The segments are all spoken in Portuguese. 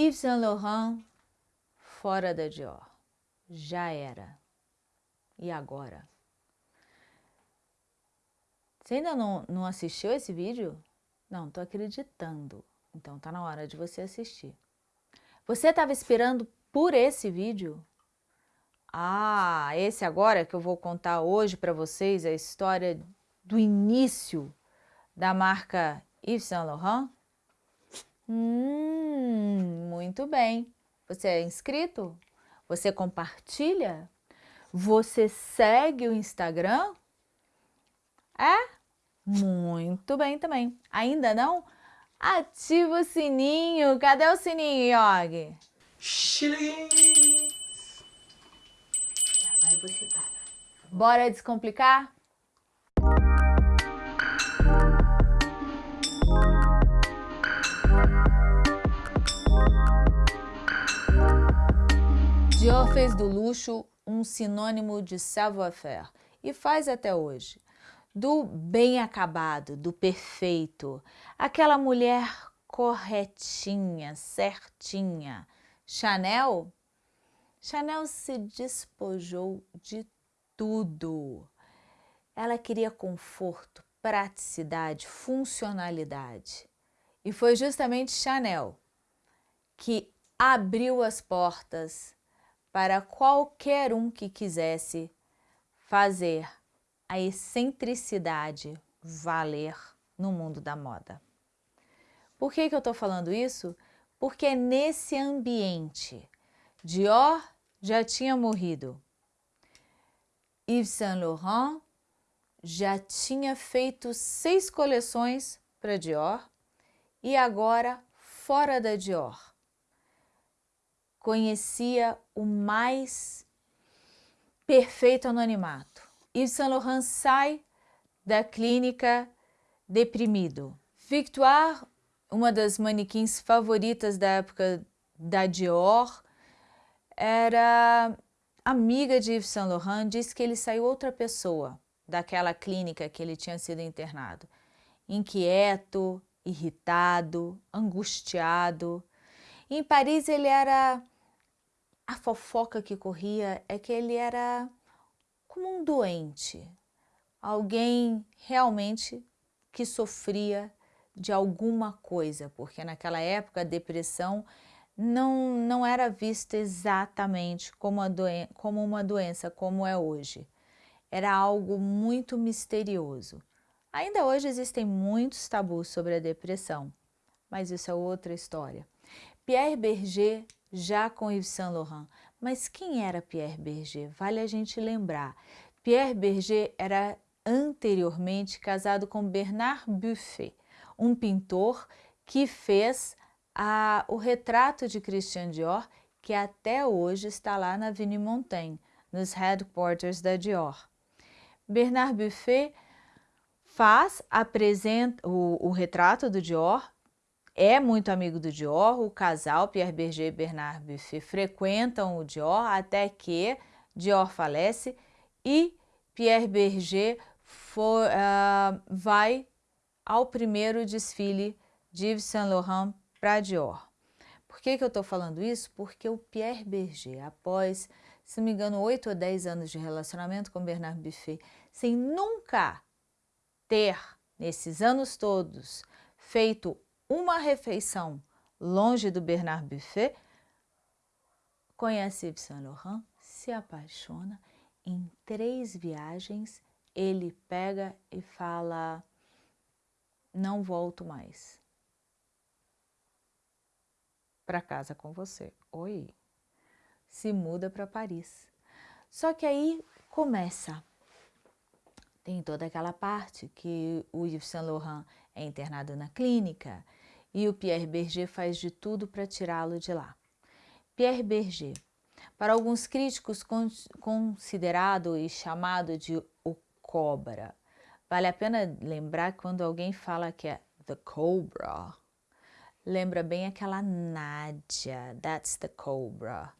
Yves Saint Laurent fora da Dior. Já era. E agora? Você ainda não, não assistiu esse vídeo? Não, estou acreditando. Então tá na hora de você assistir. Você estava esperando por esse vídeo? Ah, esse agora que eu vou contar hoje para vocês a história do início da marca Yves Saint Laurent? Hum, muito bem. Você é inscrito? Você compartilha? Você segue o Instagram? É? Muito bem também. Ainda não? Ativa o sininho. Cadê o sininho, Yogi? Agora você para. Bora descomplicar? Dior fez do luxo um sinônimo de savoir-faire e faz até hoje. Do bem acabado, do perfeito, aquela mulher corretinha, certinha. Chanel? Chanel se despojou de tudo. Ela queria conforto, praticidade, funcionalidade. E foi justamente Chanel que abriu as portas para qualquer um que quisesse fazer a excentricidade valer no mundo da moda. Por que, que eu estou falando isso? Porque é nesse ambiente. Dior já tinha morrido. Yves Saint Laurent já tinha feito seis coleções para Dior e agora fora da Dior conhecia o mais perfeito anonimato. Yves Saint Laurent sai da clínica deprimido. Victoire, uma das manequins favoritas da época da Dior, era amiga de Yves Saint Laurent, disse que ele saiu outra pessoa daquela clínica que ele tinha sido internado. Inquieto, irritado, angustiado. Em Paris ele era a fofoca que corria é que ele era como um doente, alguém realmente que sofria de alguma coisa, porque naquela época a depressão não, não era vista exatamente como, como uma doença como é hoje. Era algo muito misterioso. Ainda hoje existem muitos tabus sobre a depressão, mas isso é outra história. Pierre Berger já com Yves Saint Laurent. Mas quem era Pierre Berger? Vale a gente lembrar. Pierre Berger era anteriormente casado com Bernard Buffet, um pintor que fez a, o retrato de Christian Dior, que até hoje está lá na Avenue Montaigne, nos headquarters da Dior. Bernard Buffet faz, apresenta o, o retrato do Dior, é muito amigo do Dior, o casal Pierre Berger e Bernard Buffet frequentam o Dior até que Dior falece e Pierre Berger for, uh, vai ao primeiro desfile de Yves Saint Laurent para Dior. Por que, que eu estou falando isso? Porque o Pierre Berger, após, se não me engano, 8 ou 10 anos de relacionamento com Bernard Buffet, sem nunca ter, nesses anos todos, feito uma refeição longe do Bernard Buffet, conhece Yves Saint Laurent, se apaixona, em três viagens ele pega e fala, não volto mais para casa com você. Oi, se muda para Paris. Só que aí começa, tem toda aquela parte que o Yves Saint Laurent é internado na clínica, e o Pierre Berger faz de tudo para tirá-lo de lá. Pierre Berger, para alguns críticos considerado e chamado de o Cobra. Vale a pena lembrar quando alguém fala que é The Cobra, lembra bem aquela Nádia, that's the Cobra.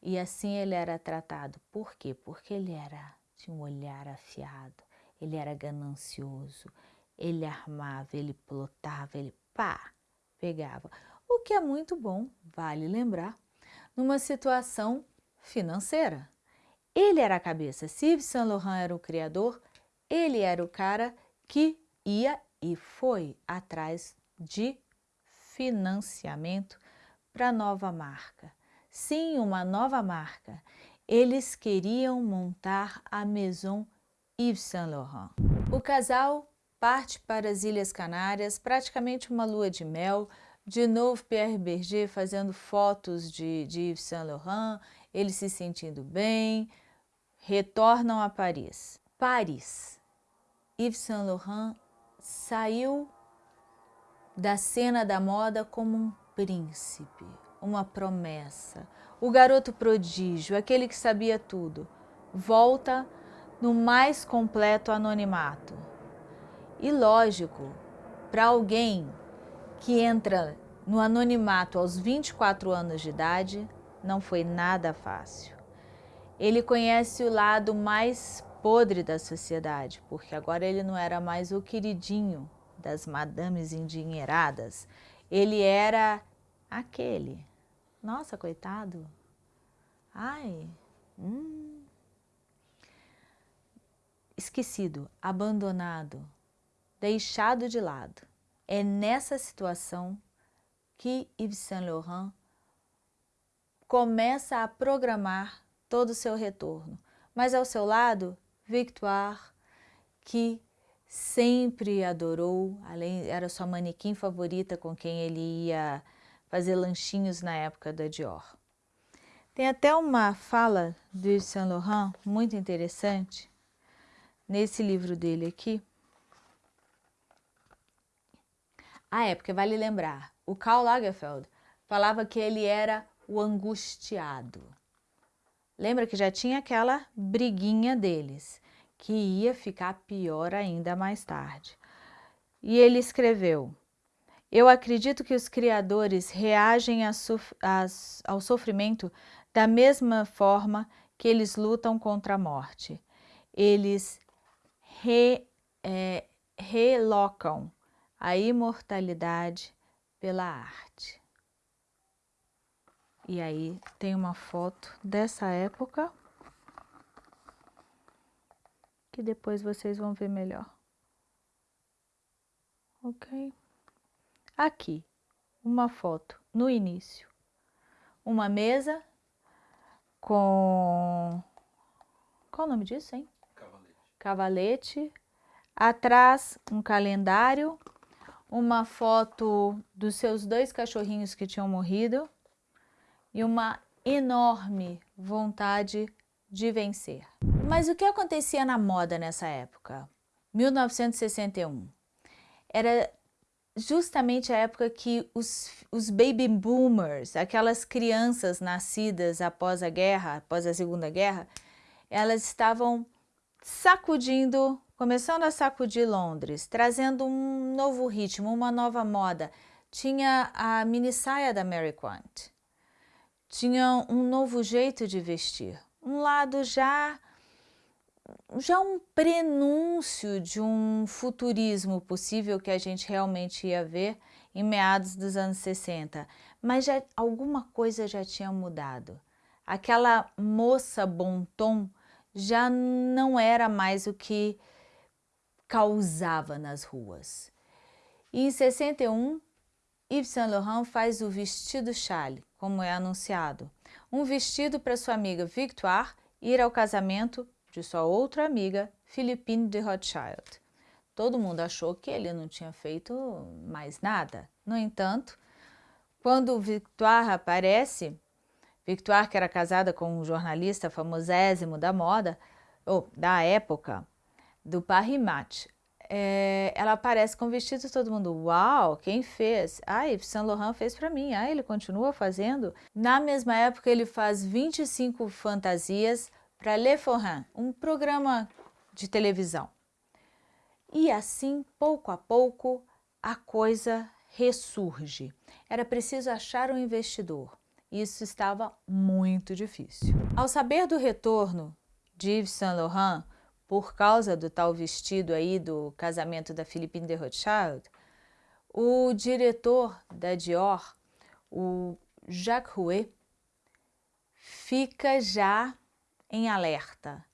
E assim ele era tratado. Por quê? Porque ele era de um olhar afiado, ele era ganancioso, ele armava, ele plotava, ele pá, pegava. o que é muito bom, vale lembrar, numa situação financeira. Ele era a cabeça. Se Yves Saint Laurent era o criador, ele era o cara que ia e foi atrás de financiamento para nova marca. Sim, uma nova marca. Eles queriam montar a Maison Yves Saint Laurent. O casal parte para as Ilhas Canárias, praticamente uma lua de mel, de novo Pierre Berger fazendo fotos de, de Yves Saint Laurent, ele se sentindo bem, retornam a Paris. Paris. Yves Saint Laurent saiu da cena da moda como um príncipe, uma promessa. O garoto prodígio, aquele que sabia tudo, volta no mais completo anonimato. E lógico, para alguém que entra no anonimato aos 24 anos de idade, não foi nada fácil. Ele conhece o lado mais podre da sociedade, porque agora ele não era mais o queridinho das madames endinheiradas, ele era aquele. Nossa, coitado. Ai, hum. Esquecido, abandonado, deixado de lado. É nessa situação que Yves Saint Laurent começa a programar todo o seu retorno. Mas ao seu lado, Victoire, que sempre adorou, além, era sua manequim favorita com quem ele ia fazer lanchinhos na época da Dior. Tem até uma fala do Yves Saint Laurent muito interessante nesse livro dele aqui. Ah, é, porque vale lembrar, o Karl Lagerfeld falava que ele era o angustiado. Lembra que já tinha aquela briguinha deles, que ia ficar pior ainda mais tarde. E ele escreveu, eu acredito que os criadores reagem ao sofrimento da mesma forma que eles lutam contra a morte. Eles re, é, relocam a imortalidade pela arte. E aí tem uma foto dessa época que depois vocês vão ver melhor. Ok? Aqui, uma foto no início. Uma mesa com... Qual o nome disso, hein? Cavalete. Cavalete. Atrás, um calendário. Uma foto dos seus dois cachorrinhos que tinham morrido e uma enorme vontade de vencer. Mas o que acontecia na moda nessa época? 1961. Era justamente a época que os, os baby boomers, aquelas crianças nascidas após a guerra, após a Segunda Guerra, elas estavam sacudindo, começando a sacudir Londres, trazendo um novo ritmo, uma nova moda. Tinha a mini saia da Mary Quant, tinha um novo jeito de vestir, um lado já já um prenúncio de um futurismo possível que a gente realmente ia ver em meados dos anos 60, mas já, alguma coisa já tinha mudado. Aquela moça bom tom já não era mais o que causava nas ruas. E em 61, Yves Saint Laurent faz o vestido chale, como é anunciado. Um vestido para sua amiga Victoire ir ao casamento de sua outra amiga, Philippine de Rothschild. Todo mundo achou que ele não tinha feito mais nada. No entanto, quando Victoire aparece, Victoire, que era casada com um jornalista famosésimo da moda, ou da época, do Paris Match, é, ela aparece com vestido todo mundo, uau, quem fez? Ah, Yves Saint Laurent fez para mim, ah, ele continua fazendo. Na mesma época ele faz 25 fantasias para Le Forain, um programa de televisão. E assim, pouco a pouco, a coisa ressurge. Era preciso achar um investidor. Isso estava muito difícil. Ao saber do retorno de Yves Saint Laurent, por causa do tal vestido aí do casamento da Philippine de Rothschild, o diretor da Dior o Jacques Rouet fica já em alerta.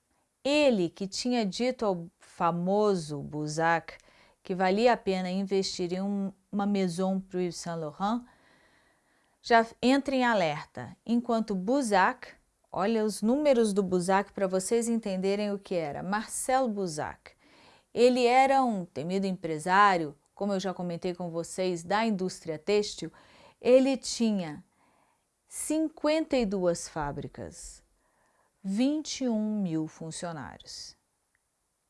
Ele que tinha dito ao famoso Buzac que valia a pena investir em um, uma maison para o Yves Saint Laurent, já entra em alerta, enquanto Buzac, olha os números do Buzac para vocês entenderem o que era, Marcel Buzac, ele era um temido empresário, como eu já comentei com vocês, da indústria têxtil, ele tinha 52 fábricas, 21 mil funcionários.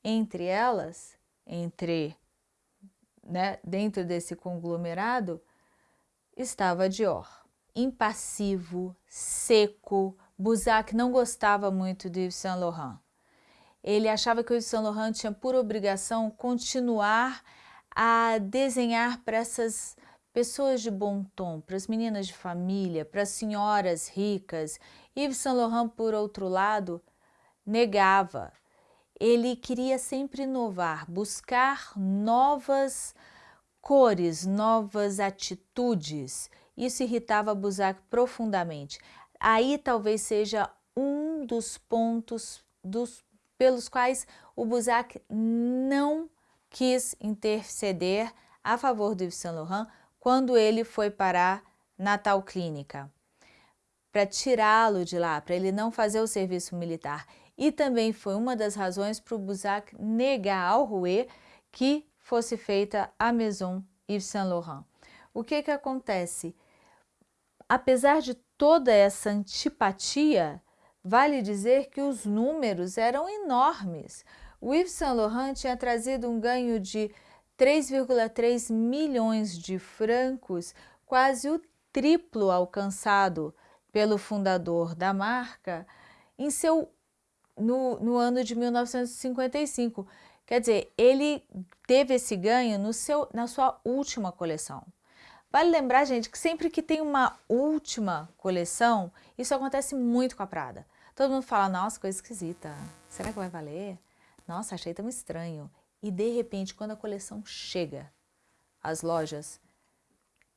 Entre elas, entre, né, dentro desse conglomerado, estava Dior impassivo, seco. Buzac não gostava muito de Yves Saint Laurent. Ele achava que o Yves Saint Laurent tinha por obrigação continuar a desenhar para essas pessoas de bom tom, para as meninas de família, para as senhoras ricas. Yves Saint Laurent, por outro lado, negava. Ele queria sempre inovar, buscar novas cores, novas atitudes. Isso irritava Buzac profundamente. Aí talvez seja um dos pontos dos, pelos quais o Buzac não quis interceder a favor do Yves Saint Laurent quando ele foi parar na tal clínica, para tirá-lo de lá, para ele não fazer o serviço militar. E também foi uma das razões para o Buzac negar ao Rouet que fosse feita a Maison Yves Saint Laurent. O que que acontece? Apesar de toda essa antipatia, vale dizer que os números eram enormes. O Yves Saint Laurent tinha trazido um ganho de 3,3 milhões de francos, quase o triplo alcançado pelo fundador da marca em seu, no, no ano de 1955. Quer dizer, ele teve esse ganho no seu, na sua última coleção. Vale lembrar, gente, que sempre que tem uma última coleção, isso acontece muito com a Prada. Todo mundo fala, nossa, coisa esquisita, será que vai valer? Nossa, achei tão estranho. E de repente, quando a coleção chega às lojas,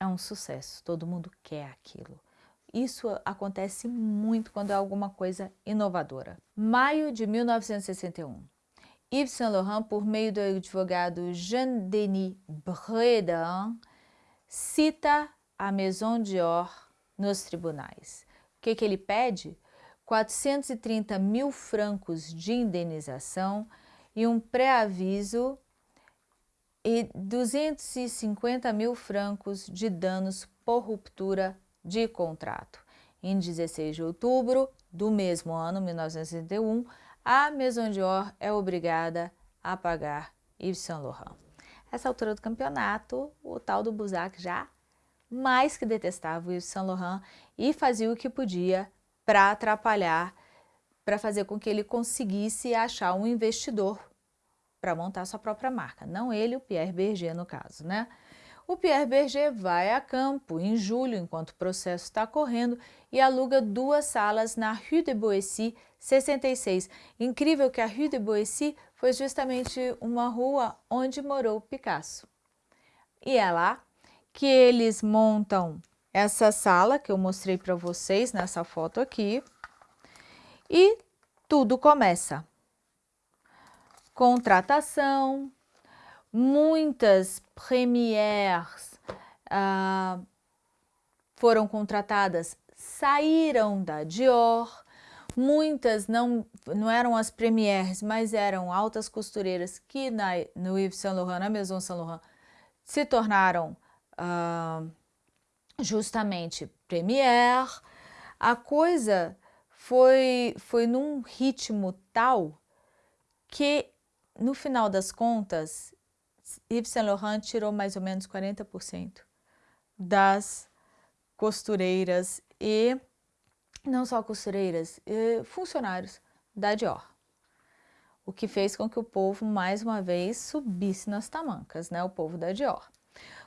é um sucesso, todo mundo quer aquilo. Isso acontece muito quando é alguma coisa inovadora. Maio de 1961. Yves Saint Laurent, por meio do advogado Jean-Denis Bredin, cita a Maison Dior nos tribunais. O que, que ele pede? 430 mil francos de indenização e um pré-aviso e 250 mil francos de danos por ruptura de contrato. Em 16 de outubro do mesmo ano, 1961, a Maison Dior é obrigada a pagar Yves Saint Laurent. Essa altura do campeonato, o tal do Buzac já mais que detestava o Yves Saint Laurent e fazia o que podia para atrapalhar, para fazer com que ele conseguisse achar um investidor para montar sua própria marca. Não ele, o Pierre Berger no caso, né? O Pierre Berger vai a campo em julho, enquanto o processo está correndo, e aluga duas salas na Rue de Boissy, 66. Incrível que a Rue de Boissy foi justamente uma rua onde morou Picasso. E é lá que eles montam essa sala que eu mostrei para vocês nessa foto aqui. E tudo começa. Contratação, muitas premières ah, foram contratadas, saíram da Dior, muitas não, não eram as premières, mas eram altas costureiras que na, no Yves Saint Laurent, na Maison Saint Laurent, se tornaram ah, justamente première. A coisa foi, foi num ritmo tal que, no final das contas, Yves Saint Laurent tirou mais ou menos 40% das costureiras e não só costureiras, funcionários da Dior. O que fez com que o povo, mais uma vez, subisse nas tamancas, né? o povo da Dior.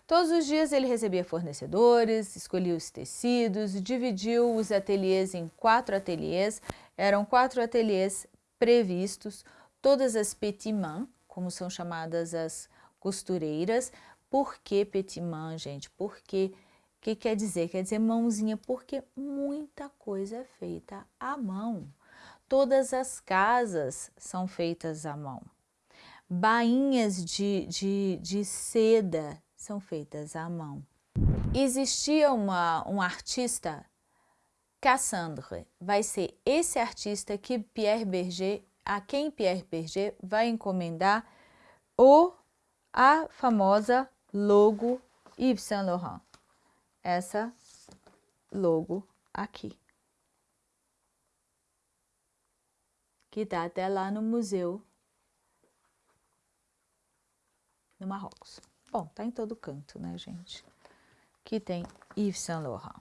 Todos os dias ele recebia fornecedores, escolhia os tecidos, dividiu os ateliês em quatro ateliês, eram quatro ateliês previstos, todas as petit mains, como são chamadas as costureiras. Por que petit main, gente? Porque que quer dizer? Quer dizer mãozinha, porque muita coisa é feita à mão. Todas as casas são feitas à mão. Bainhas de, de, de seda são feitas à mão. Existia uma, um artista, Cassandre, vai ser esse artista que Pierre Berger, a quem Pierre Berger vai encomendar o, a famosa logo Yves Saint Laurent. Essa logo aqui. Que está até lá no museu no Marrocos. Bom, tá em todo canto, né, gente? Que tem Yves Saint Laurent.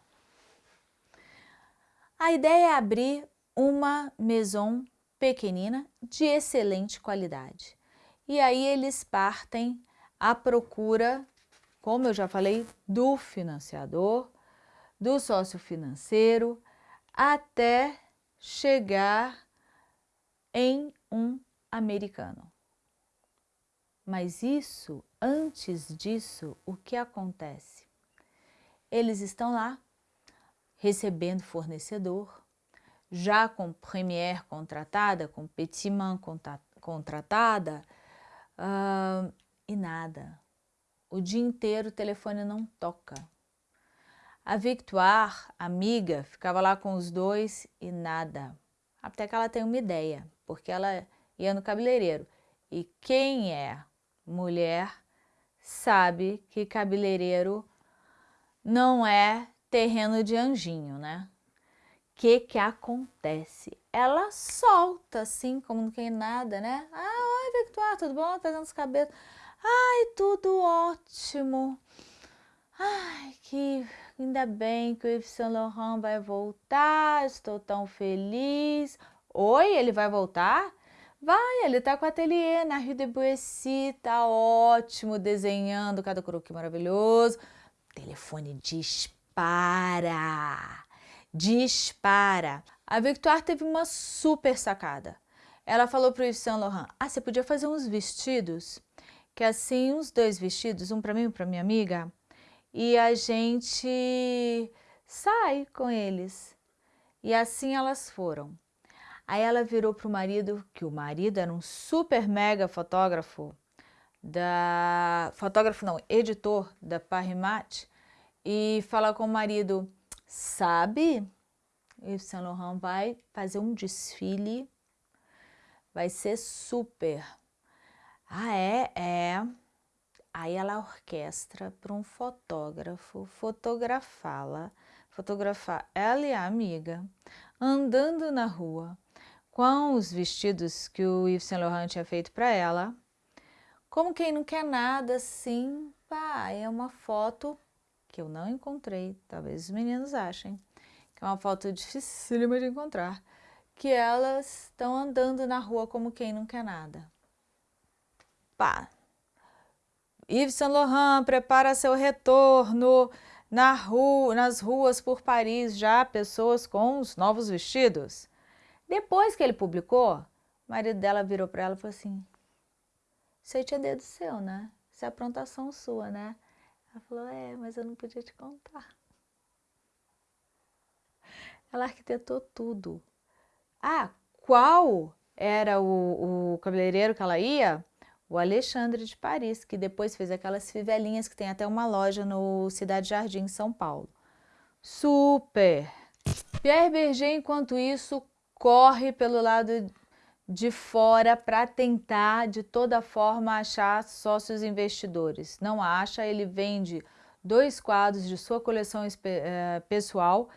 A ideia é abrir uma maison pequenina de excelente qualidade. E aí eles partem à procura, como eu já falei, do financiador, do sócio financeiro, até chegar em um americano. Mas isso, antes disso, o que acontece? Eles estão lá recebendo fornecedor, já com Premiere contratada, com Petiman contratada, uh, e nada. O dia inteiro o telefone não toca. A Victoire, amiga, ficava lá com os dois e nada. Até que ela tem uma ideia, porque ela ia no cabeleireiro. E quem é mulher sabe que cabeleireiro não é terreno de anjinho, né? O que que acontece? Ela solta assim, como não tem nada, né? Ah, oi, Victoire, tudo bom? Tá dando os cabelos. Ai, tudo ótimo. Ai, que ainda bem que o Yves Saint Laurent vai voltar, estou tão feliz. Oi, ele vai voltar? Vai, ele tá com o ateliê na Rue de Boissy, tá ótimo, desenhando cada croquis maravilhoso. Telefone dispara, dispara. A Victoire teve uma super sacada. Ela falou pro Yves Saint Laurent, ah, você podia fazer uns vestidos, que assim, uns dois vestidos, um para mim e um para minha amiga, e a gente sai com eles. E assim elas foram. Aí ela virou para o marido, que o marido era um super mega fotógrafo, da fotógrafo não, editor da Parimat, e fala com o marido, sabe, Yves Saint Laurent vai fazer um desfile, vai ser super. Ah, é? É. Aí ela orquestra para um fotógrafo fotografá-la, fotografar ela e a amiga, andando na rua, com os vestidos que o Yves Saint Laurent tinha feito para ela. Como quem não quer nada, assim, pá, é uma foto que eu não encontrei, talvez os meninos achem, que é uma foto dificílima de encontrar, que elas estão andando na rua como quem não quer nada. Pá, Yves Saint Laurent prepara seu retorno na rua, nas ruas por Paris, já pessoas com os novos vestidos. Depois que ele publicou, o marido dela virou para ela e falou assim, você tinha dedo seu, né? Isso é aprontação sua, né? Ela falou, é, mas eu não podia te contar. Ela arquitetou tudo. Ah, qual era o, o cabeleireiro que ela ia? O Alexandre de Paris, que depois fez aquelas fivelinhas que tem até uma loja no Cidade Jardim, em São Paulo. Super! Pierre Berger, enquanto isso, corre pelo lado de fora para tentar de toda forma achar sócios investidores. Não acha, ele vende dois quadros de sua coleção eh, pessoal,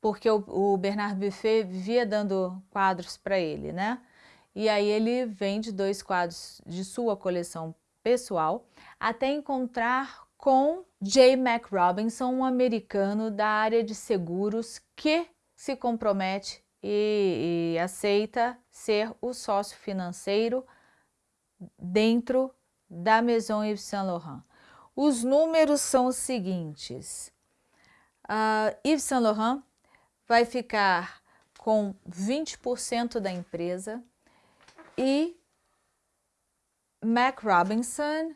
porque o, Bernard Buffet vivia dando quadros para ele, né? E aí ele vende dois quadros de sua coleção pessoal, até encontrar com J. Mac Robinson, um americano da área de seguros que se compromete e, e aceita ser o sócio financeiro dentro da Maison Yves Saint Laurent. Os números são os seguintes. Uh, Yves Saint Laurent vai ficar com 20% da empresa e Mac Robinson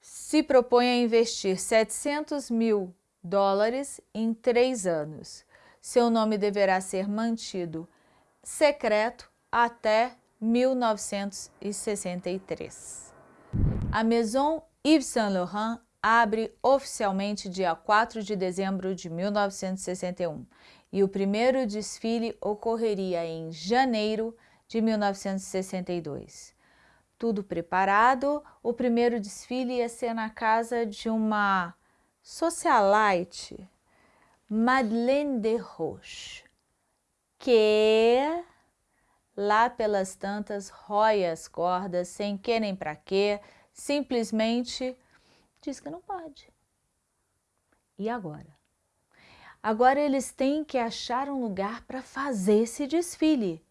se propõe a investir 700 mil dólares em três anos. Seu nome deverá ser mantido secreto até 1963. A Maison Yves Saint Laurent abre oficialmente dia 4 de dezembro de 1961 e o primeiro desfile ocorreria em janeiro de 1962. Tudo preparado, o primeiro desfile ia ser na casa de uma socialite, Madeleine de Roche, que lá pelas tantas rói as cordas sem que nem para quê, simplesmente diz que não pode. E agora? Agora eles têm que achar um lugar para fazer esse desfile.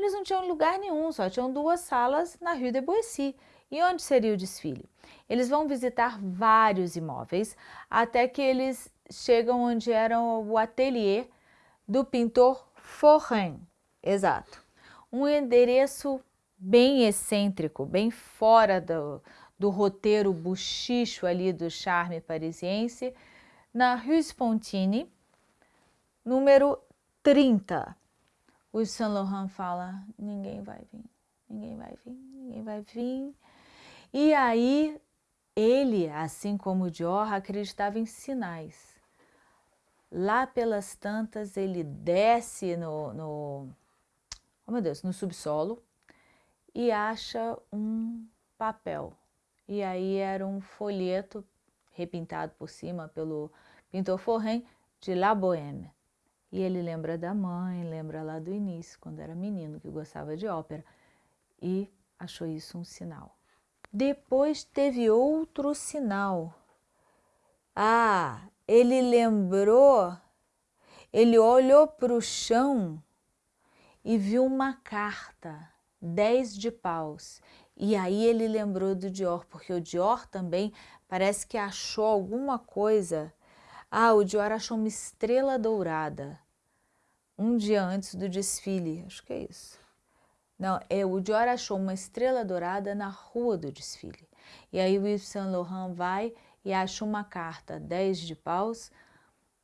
Eles não tinham lugar nenhum, só tinham duas salas na Rue de Boissy. E onde seria o desfile? Eles vão visitar vários imóveis até que eles chegam onde era o ateliê do pintor Forrin. Exato. Um endereço bem excêntrico, bem fora do, do roteiro buchicho ali do charme parisiense, na Rue Spontini, número 30. O Saint Laurent fala, ninguém vai vir, ninguém vai vir, ninguém vai vir. E aí, ele, assim como o Dior, acreditava em sinais. Lá pelas tantas, ele desce no, no oh meu Deus, no subsolo e acha um papel e aí era um folheto repintado por cima pelo pintor Forren de La Bohème. E ele lembra da mãe, lembra lá do início, quando era menino, que gostava de ópera, e achou isso um sinal. Depois teve outro sinal. Ah, ele lembrou, ele olhou para o chão e viu uma carta, dez de paus, e aí ele lembrou do Dior, porque o Dior também parece que achou alguma coisa. Ah, o Dior achou uma estrela dourada um dia antes do desfile, acho que é isso. Não, é, o Dior achou uma estrela dourada na rua do desfile. E aí o Yves Saint Laurent vai e acha uma carta, 10 de paus,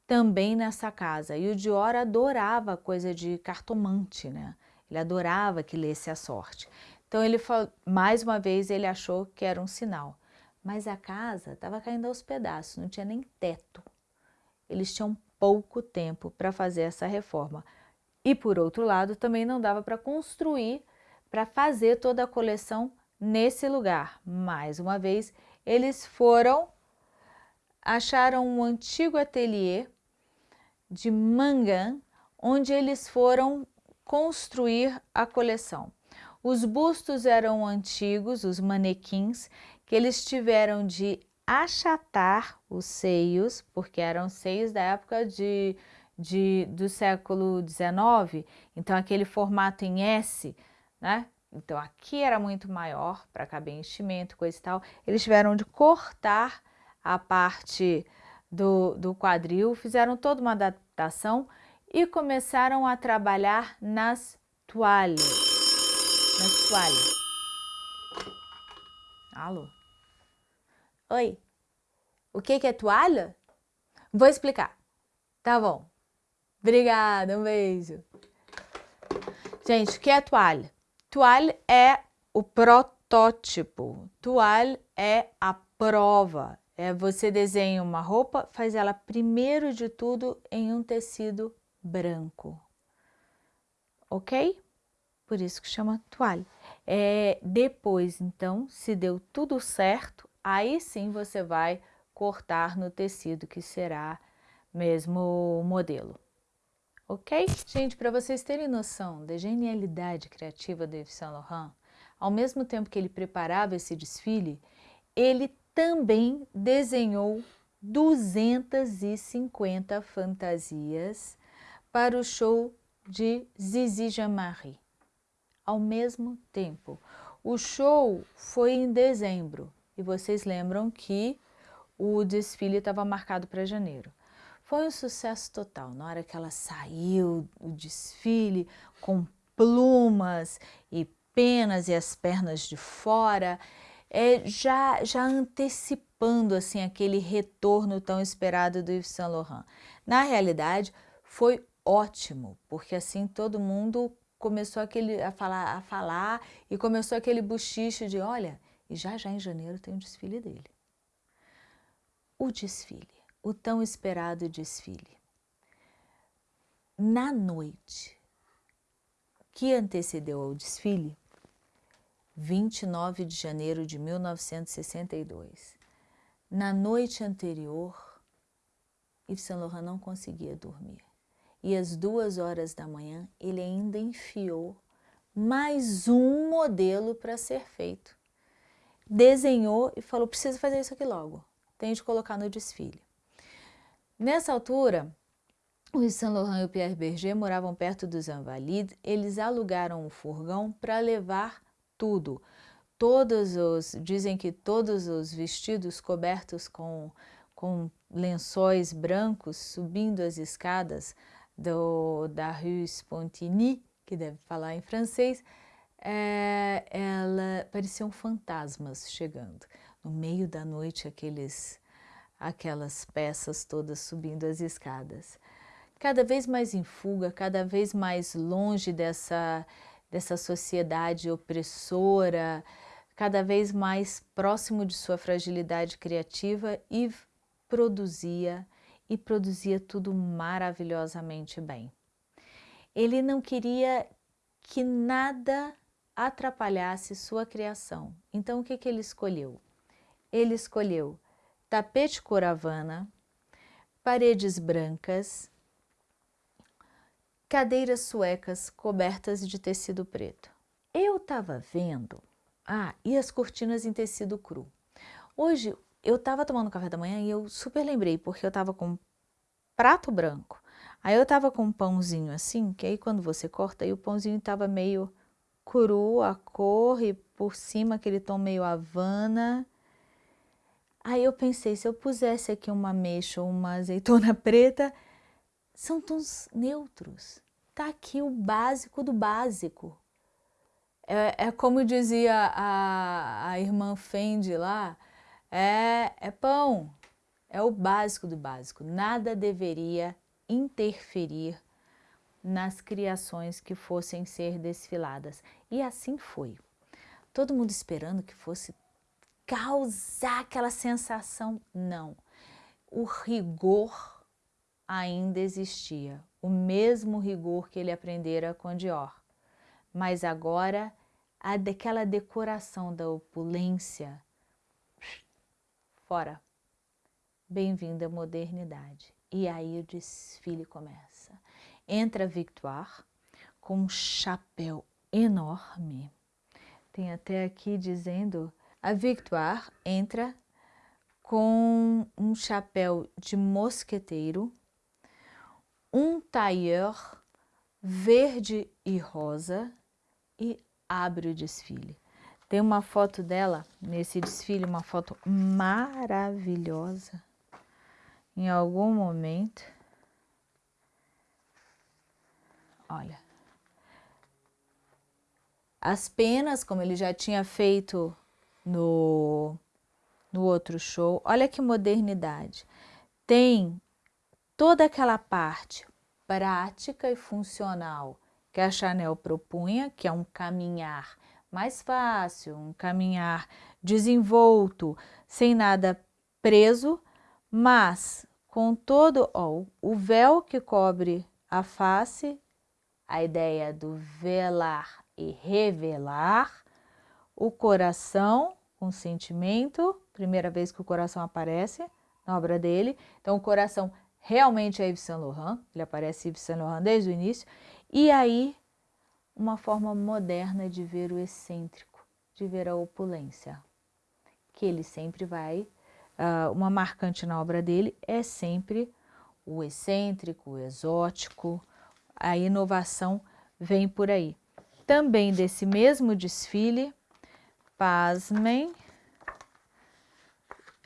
também nessa casa. E o Dior adorava coisa de cartomante, né? Ele adorava que lesse a sorte. Então ele mais uma vez ele achou que era um sinal. Mas a casa estava caindo aos pedaços, não tinha nem teto. Eles tinham pouco tempo para fazer essa reforma. E por outro lado, também não dava para construir, para fazer toda a coleção nesse lugar. Mais uma vez, eles foram, acharam um antigo ateliê de Mangan, onde eles foram construir a coleção. Os bustos eram antigos, os manequins, que eles tiveram de achatar os seios, porque eram seios da época de, de, do século XIX, então aquele formato em S, né? Então aqui era muito maior para caber enchimento, coisa e tal. Eles tiveram de cortar a parte do, do quadril, fizeram toda uma adaptação e começaram a trabalhar nas toalhas nas toalhas. Alô? Oi? O que, é toalha? Vou explicar. Tá bom. Obrigada, um beijo. Gente, o que é toalha? Toalha é o protótipo. Toalha é a prova. É você desenha uma roupa, faz ela primeiro de tudo em um tecido branco. Ok? por isso que chama toalha. É, depois, então, se deu tudo certo, aí sim você vai cortar no tecido que será mesmo modelo. Ok? Gente, para vocês terem noção da genialidade criativa do Yves Saint Laurent, ao mesmo tempo que ele preparava esse desfile, ele também desenhou 250 fantasias para o show de Zizi Jean-Marie ao mesmo tempo. O show foi em dezembro e vocês lembram que o desfile estava marcado para janeiro. Foi um sucesso total. Na hora que ela saiu, o desfile com plumas e penas e as pernas de fora, é, já, já antecipando assim aquele retorno tão esperado do Yves Saint Laurent. Na realidade, foi ótimo, porque assim todo mundo começou aquele, a, falar, a falar e começou aquele buchicho de, olha, e já já em janeiro tem o desfile dele. O desfile, o tão esperado desfile. Na noite que antecedeu ao desfile, 29 de janeiro de 1962, na noite anterior, Yves Saint Laurent não conseguia dormir e às duas horas da manhã ele ainda enfiou mais um modelo para ser feito. Desenhou e falou, precisa fazer isso aqui logo, tem de colocar no desfile. Nessa altura, o Saint Laurent e o Pierre Berger moravam perto dos Invalides, eles alugaram um furgão para levar tudo. Todos os, dizem que todos os vestidos cobertos com, com lençóis brancos subindo as escadas do, da Rue Spontigny, que deve falar em francês, é, ela pareciam fantasmas chegando. No meio da noite, aqueles, aquelas peças todas subindo as escadas. Cada vez mais em fuga, cada vez mais longe dessa, dessa sociedade opressora, cada vez mais próximo de sua fragilidade criativa e produzia e produzia tudo maravilhosamente bem. Ele não queria que nada atrapalhasse sua criação. Então, o que, que ele escolheu? Ele escolheu tapete coravana, paredes brancas, cadeiras suecas cobertas de tecido preto. Eu estava vendo... Ah, e as cortinas em tecido cru. Hoje, eu estava tomando café da manhã e eu super lembrei, porque eu estava com prato branco. Aí eu estava com um pãozinho assim, que aí quando você corta, aí o pãozinho estava meio cru, a cor, e por cima aquele tom meio havana. Aí eu pensei, se eu pusesse aqui uma ameixa ou uma azeitona preta, são tons neutros. Tá aqui o básico do básico. É, é como dizia a, a irmã Fendi lá, é, é pão, é o básico do básico. Nada deveria interferir nas criações que fossem ser desfiladas. E assim foi. Todo mundo esperando que fosse causar aquela sensação. Não. O rigor ainda existia. O mesmo rigor que ele aprendera com Dior. Mas agora, a daquela decoração da opulência, fora. Bem-vinda à modernidade. E aí o desfile começa. Entra a Victoire com um chapéu enorme. Tem até aqui dizendo, a Victoire entra com um chapéu de mosqueteiro, um tailleur verde e rosa e abre o desfile. Tem uma foto dela nesse desfile, uma foto maravilhosa. Em algum momento, olha, as penas, como ele já tinha feito no, no outro show, olha que modernidade. Tem toda aquela parte prática e funcional que a Chanel propunha, que é um caminhar mais fácil, um caminhar desenvolto, sem nada preso, mas com todo ó, o véu que cobre a face, a ideia do velar e revelar, o coração, um sentimento, primeira vez que o coração aparece na obra dele, então o coração realmente é Yves Saint Laurent, ele aparece Yves Saint Laurent desde o início, e aí uma forma moderna de ver o excêntrico, de ver a opulência, que ele sempre vai, uh, uma marcante na obra dele é sempre o excêntrico, o exótico, a inovação vem por aí. Também desse mesmo desfile, pasmem,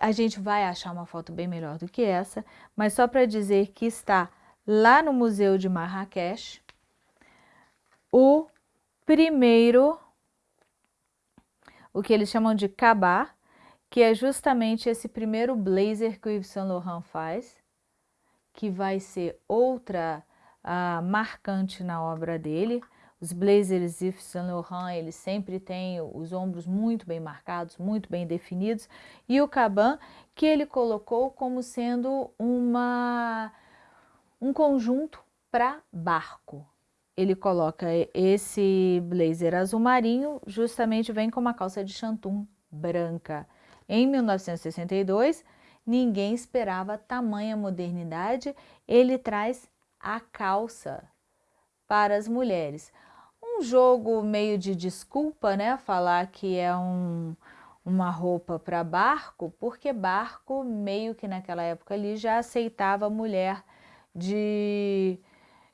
a gente vai achar uma foto bem melhor do que essa, mas só para dizer que está lá no Museu de Marrakech, o primeiro, o que eles chamam de cabá, que é justamente esse primeiro blazer que o Yves Saint Laurent faz, que vai ser outra uh, marcante na obra dele. Os blazers Yves Saint Laurent, eles sempre têm os ombros muito bem marcados, muito bem definidos, e o caban que ele colocou como sendo uma, um conjunto para barco. Ele coloca esse blazer azul marinho, justamente vem com uma calça de chantum branca. Em 1962, ninguém esperava tamanha modernidade, ele traz a calça para as mulheres. Um jogo meio de desculpa, né, falar que é um, uma roupa para barco, porque barco meio que naquela época ali já aceitava mulher de,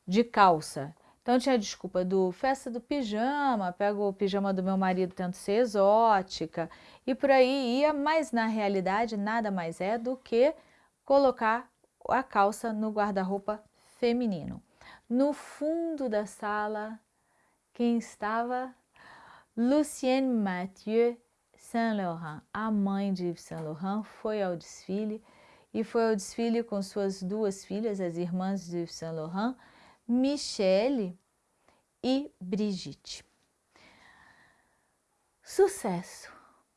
de calça. Então tinha a desculpa do festa do pijama, pego o pijama do meu marido tento ser exótica e por aí ia, mas na realidade nada mais é do que colocar a calça no guarda-roupa feminino. No fundo da sala, quem estava? Lucienne Mathieu Saint Laurent, a mãe de Yves Saint Laurent, foi ao desfile e foi ao desfile com suas duas filhas, as irmãs de Yves Saint Laurent, Michele e Brigitte. Sucesso!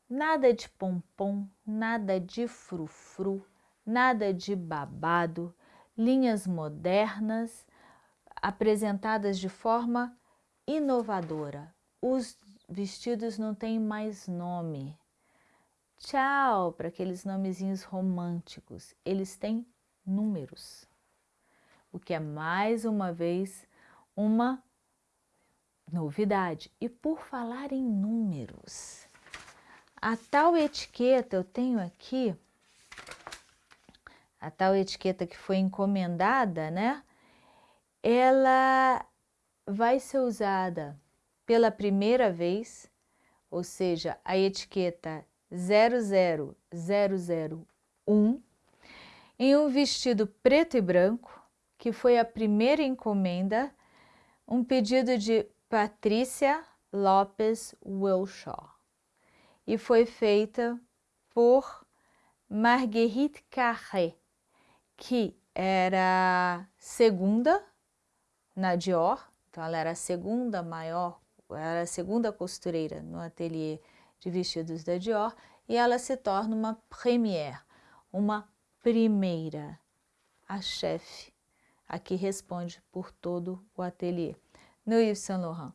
Nada de pompom, nada de frufru, nada de babado, linhas modernas apresentadas de forma inovadora. Os vestidos não têm mais nome. Tchau para aqueles nomezinhos românticos. Eles têm números o que é mais uma vez uma novidade. E por falar em números, a tal etiqueta eu tenho aqui, a tal etiqueta que foi encomendada, né? Ela vai ser usada pela primeira vez, ou seja, a etiqueta 00001, em um vestido preto e branco, que foi a primeira encomenda, um pedido de Patrícia Lopes Wilshaw e foi feita por Marguerite Carré, que era segunda na Dior, então ela era a segunda maior, era a segunda costureira no ateliê de vestidos da Dior e ela se torna uma première, uma primeira, a chefe a que responde por todo o ateliê. No Yves Saint Laurent.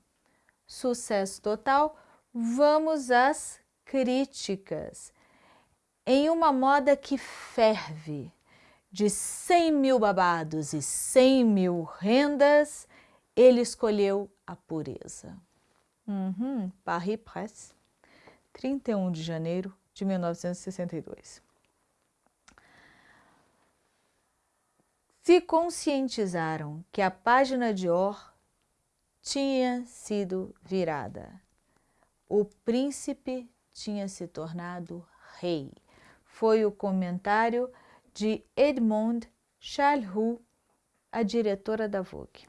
Sucesso total. Vamos às críticas. Em uma moda que ferve, de 100 mil babados e 100 mil rendas, ele escolheu a pureza. Uhum, Paris Presse, 31 de janeiro de 1962. se conscientizaram que a página de Or tinha sido virada. O príncipe tinha se tornado rei. Foi o comentário de Edmond Charles a diretora da Vogue.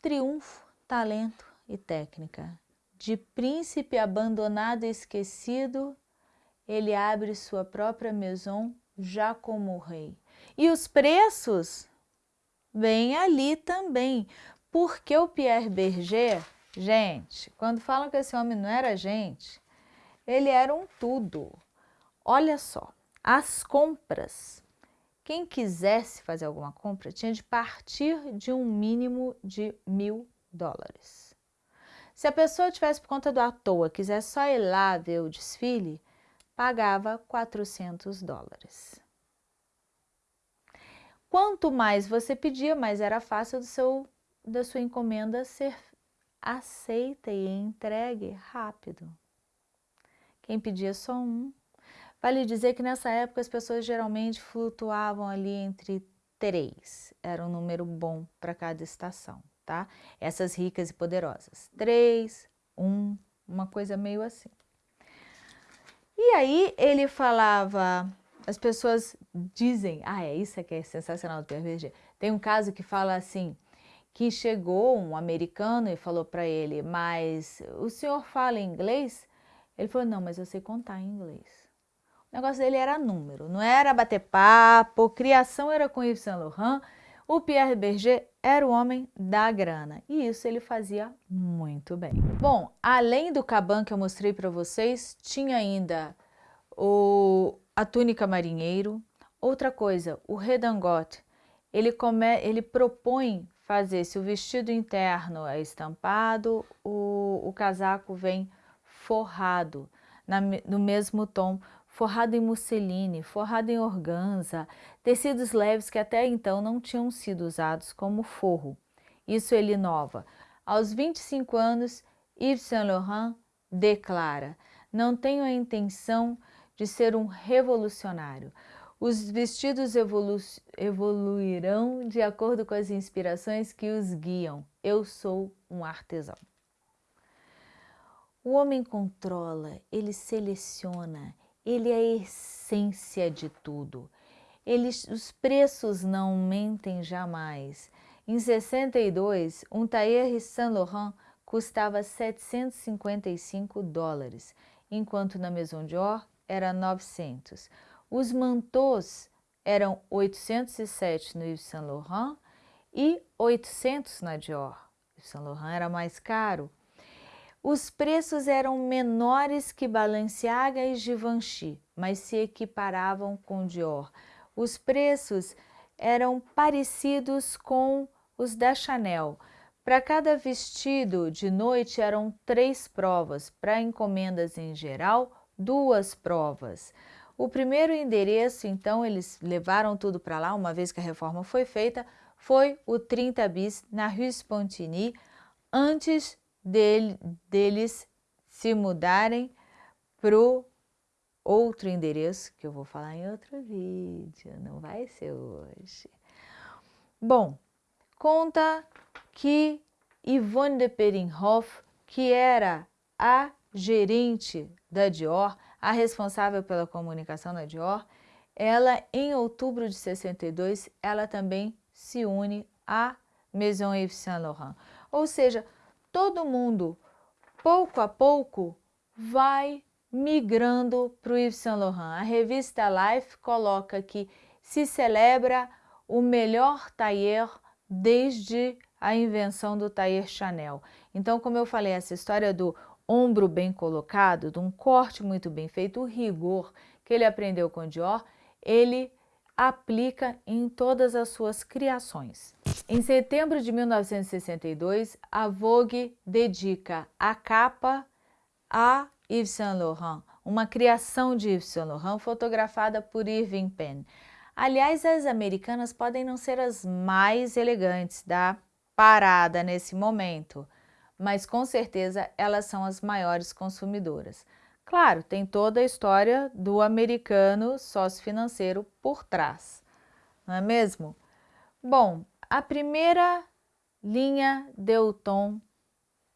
Triunfo, talento e técnica. De príncipe abandonado e esquecido, ele abre sua própria maison já como rei. E os preços vêm ali também, porque o Pierre Berger, gente, quando falam que esse homem não era gente, ele era um tudo. Olha só, as compras, quem quisesse fazer alguma compra tinha de partir de um mínimo de mil dólares. Se a pessoa tivesse por conta do à toa, quiser só ir lá ver o desfile, pagava 400 dólares. Quanto mais você pedia, mais era fácil do seu, da sua encomenda ser aceita e entregue rápido. Quem pedia só um. Vale dizer que nessa época as pessoas geralmente flutuavam ali entre três. Era um número bom para cada estação, tá? Essas ricas e poderosas. Três, um, uma coisa meio assim. E aí ele falava as pessoas dizem, ah, é isso que é sensacional do PRG. Tem um caso que fala assim, que chegou um americano e falou para ele, mas o senhor fala inglês? Ele falou, não, mas eu sei contar em inglês. Negócio dele era número, não era bater papo, criação era com Yves Saint Laurent, o Pierre Berger era o homem da grana e isso ele fazia muito bem. Bom, além do caban que eu mostrei para vocês, tinha ainda o, a túnica marinheiro. Outra coisa, o redingote, ele, come, ele propõe fazer, se o vestido interno é estampado, o, o casaco vem forrado, na, no mesmo tom, forrado em musseline, forrado em organza, tecidos leves que até então não tinham sido usados como forro. Isso ele inova. Aos 25 anos, Yves Saint Laurent declara, não tenho a intenção de ser um revolucionário. Os vestidos evolu evoluirão de acordo com as inspirações que os guiam. Eu sou um artesão. O homem controla, ele seleciona, ele é a essência de tudo. Eles, os preços não mentem jamais. Em 62, um tailleur Saint Laurent custava 755 dólares, enquanto na Maison Dior era 900. Os mantôs eram 807 no Yves Saint Laurent e 800 na Dior. O Saint Laurent era mais caro. Os preços eram menores que Balenciaga e Givenchy, mas se equiparavam com Dior. Os preços eram parecidos com os da Chanel. Para cada vestido de noite eram três provas, para encomendas em geral, duas provas. O primeiro endereço, então, eles levaram tudo para lá, uma vez que a reforma foi feita, foi o 30 bis na Rue Spontini, antes dele, deles se mudarem para o outro endereço, que eu vou falar em outro vídeo, não vai ser hoje. Bom, conta que Yvonne de Peringhoff, que era a gerente da Dior, a responsável pela comunicação da Dior, ela em outubro de 62, ela também se une à Maison Yves Saint Laurent. Ou seja, todo mundo, pouco a pouco, vai migrando para o Yves Saint Laurent. A revista Life coloca que se celebra o melhor tailleur desde a invenção do tailleur Chanel. Então, como eu falei, essa história do ombro bem colocado, de um corte muito bem feito, o rigor que ele aprendeu com Dior, ele aplica em todas as suas criações. Em setembro de 1962, a Vogue dedica a capa a Yves Saint Laurent, uma criação de Yves Saint Laurent fotografada por Irving Penn. Aliás, as americanas podem não ser as mais elegantes da parada nesse momento, mas com certeza elas são as maiores consumidoras. Claro, tem toda a história do americano sócio-financeiro por trás, não é mesmo? Bom, a primeira linha deu o tom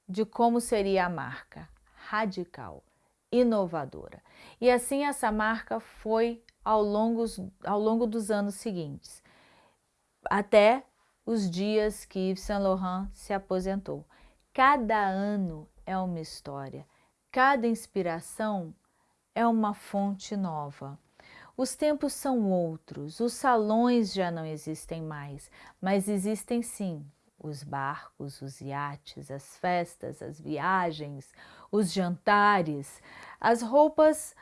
de como seria a marca, radical, inovadora. E assim essa marca foi ao longo, ao longo dos anos seguintes, até os dias que Yves Saint Laurent se aposentou. Cada ano é uma história, cada inspiração é uma fonte nova. Os tempos são outros, os salões já não existem mais, mas existem sim os barcos, os iates, as festas, as viagens, os jantares, as roupas.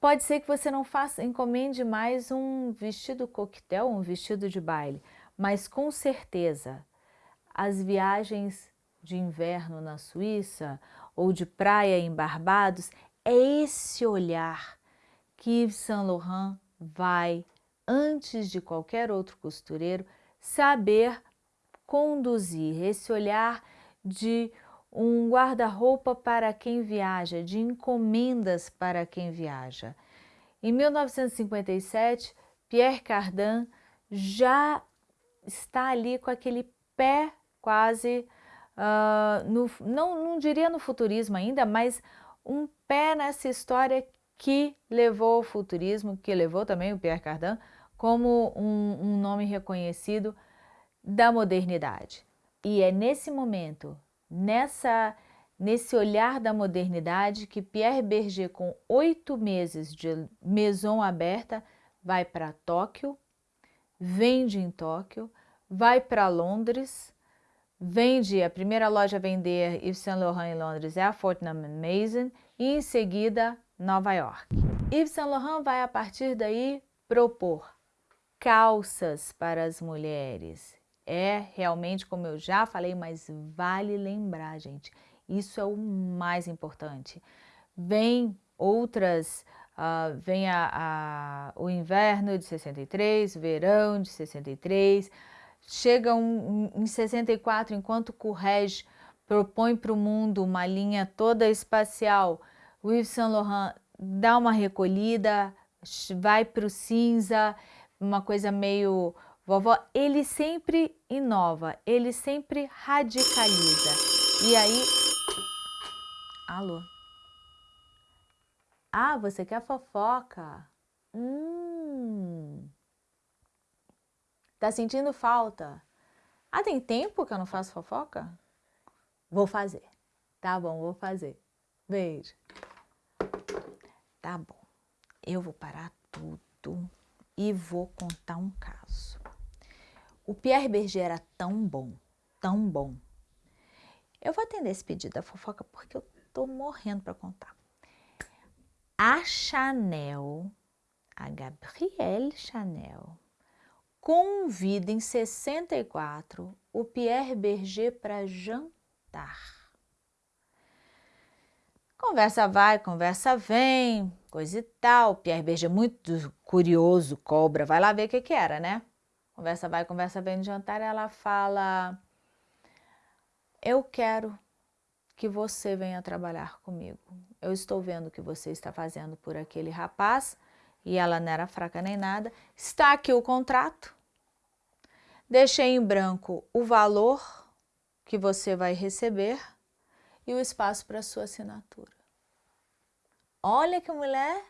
Pode ser que você não faça, encomende mais um vestido coquetel, um vestido de baile, mas com certeza as viagens de inverno na Suíça ou de praia em Barbados, é esse olhar que Yves Saint Laurent vai, antes de qualquer outro costureiro, saber conduzir, esse olhar de um guarda-roupa para quem viaja, de encomendas para quem viaja. Em 1957, Pierre Cardin já está ali com aquele pé quase uh, no, não, não diria no futurismo ainda, mas um pé nessa história que levou ao futurismo, que levou também o Pierre Cardin como um, um nome reconhecido da modernidade. E é nesse momento, nessa, nesse olhar da modernidade que Pierre Berger, com oito meses de Maison aberta, vai para Tóquio, vende em Tóquio, vai para Londres, vende, a primeira loja a vender Yves Saint Laurent em Londres é a Fortnum Mason e em seguida Nova York. Yves Saint Laurent vai a partir daí propor calças para as mulheres. É realmente, como eu já falei, mas vale lembrar, gente, isso é o mais importante. Vem outras, uh, vem a, a, o inverno de 63, verão de 63, chega um, em 64, enquanto Courrèges propõe para o mundo uma linha toda espacial, o Yves Saint Laurent dá uma recolhida, vai para o cinza, uma coisa meio vovó, ele sempre inova, ele sempre radicaliza. E aí... Alô? Ah, você quer fofoca? Hum... Tá sentindo falta? Ah, tem tempo que eu não faço fofoca? Vou fazer. Tá bom, vou fazer. Beijo. Tá bom. Eu vou parar tudo e vou contar um caso. O Pierre Berger era tão bom, tão bom. Eu vou atender esse pedido da fofoca porque eu tô morrendo para contar. A Chanel, a Gabrielle Chanel, convida em 64 o Pierre Berger para jantar. Conversa vai, conversa vem, coisa e tal. Pierre Berger muito curioso, cobra, vai lá ver o que que era, né? Conversa vai, conversa vem no jantar, ela fala, eu quero que você venha trabalhar comigo. Eu estou vendo o que você está fazendo por aquele rapaz, e ela não era fraca nem nada. Está aqui o contrato. Deixei em branco o valor que você vai receber e o espaço para sua assinatura. Olha que mulher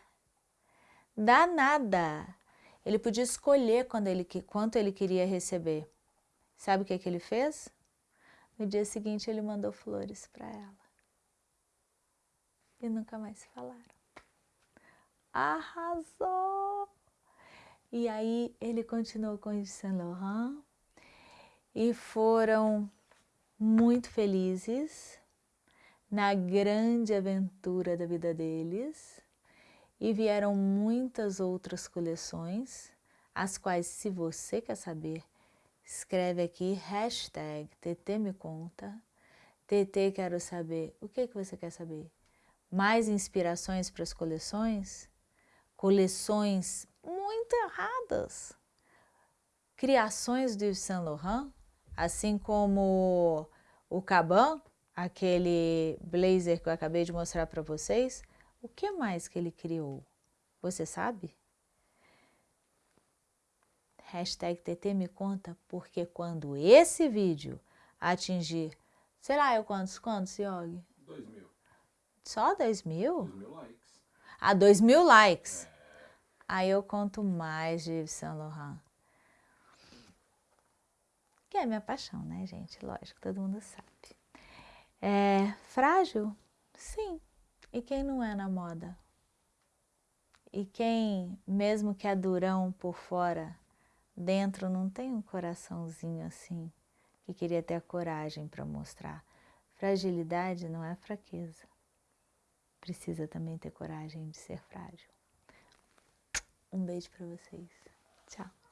danada! Ele podia escolher quando ele, quanto ele queria receber. Sabe o que, que ele fez? No dia seguinte ele mandou flores para ela. E nunca mais se falaram. Arrasou! E aí ele continuou com Yves Saint Laurent e foram muito felizes na grande aventura da vida deles e vieram muitas outras coleções, as quais se você quer saber, escreve aqui hashtag TT me conta, TT quero saber, o que, que você quer saber? Mais inspirações para as coleções? Coleções muito erradas, criações do Yves Saint Laurent, assim como o Caban, aquele blazer que eu acabei de mostrar para vocês, o que mais que ele criou? Você sabe? Hashtag TT me conta, porque quando esse vídeo atingir, sei lá, eu quantos, quantos, Yogi? Dois mil. Só dois mil? Dois mil likes. Ah, dois mil likes. É. Aí eu conto mais de Yves Saint Laurent. Que é minha paixão, né, gente? Lógico, todo mundo sabe. É frágil? Sim. E quem não é na moda? E quem, mesmo que é durão por fora, dentro não tem um coraçãozinho assim, que queria ter a coragem para mostrar. Fragilidade não é fraqueza. Precisa também ter coragem de ser frágil. Um beijo para vocês. Tchau.